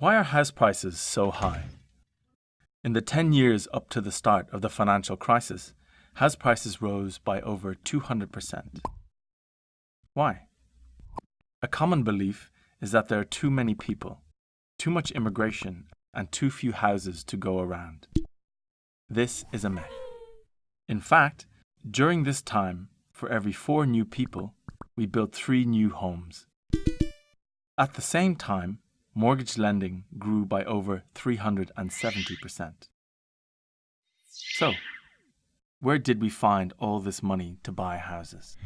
Why are house prices so high? In the 10 years up to the start of the financial crisis, house prices rose by over 200%. Why? A common belief is that there are too many people, too much immigration, and too few houses to go around. This is a myth. In fact, during this time, for every four new people, we built three new homes. At the same time, mortgage lending grew by over 370%. So, where did we find all this money to buy houses?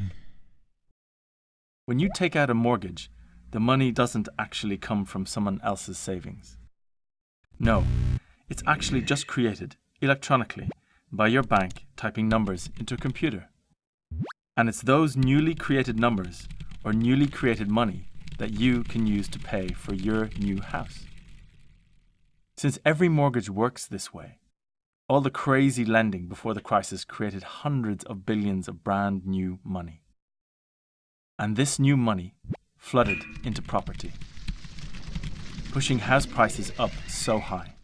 When you take out a mortgage, the money doesn't actually come from someone else's savings. No, it's actually just created electronically by your bank typing numbers into a computer. And it's those newly created numbers or newly created money that you can use to pay for your new house. Since every mortgage works this way, all the crazy lending before the crisis created hundreds of billions of brand new money. And this new money flooded into property, pushing house prices up so high.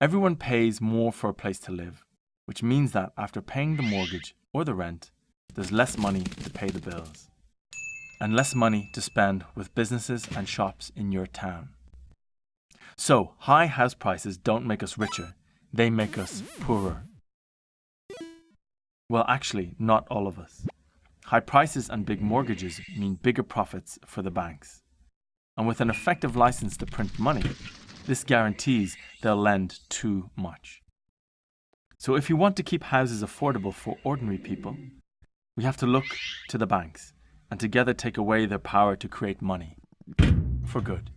Everyone pays more for a place to live, which means that after paying the mortgage or the rent, there's less money to pay the bills and less money to spend with businesses and shops in your town. So, high house prices don't make us richer, they make us poorer. Well, actually, not all of us. High prices and big mortgages mean bigger profits for the banks. And with an effective license to print money, this guarantees they'll lend too much. So if you want to keep houses affordable for ordinary people, we have to look to the banks and together take away their power to create money. For good.